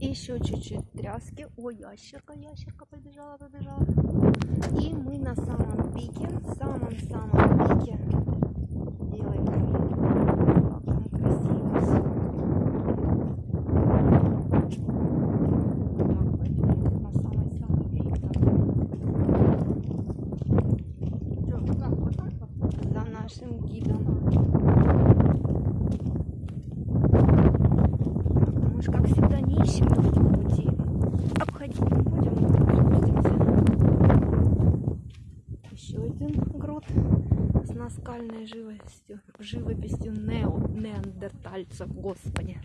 Еще чуть-чуть тряски. О, ящерка, ящерка побежала, побежала. И мы на самом пике, самом-самом как всегда не ищем этом пути. Обходить не будем. Еще один грот с наскальной живостью, живописью нео, неандертальцев, господи.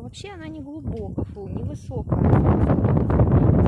вообще она не глубокая, фу, невысокая.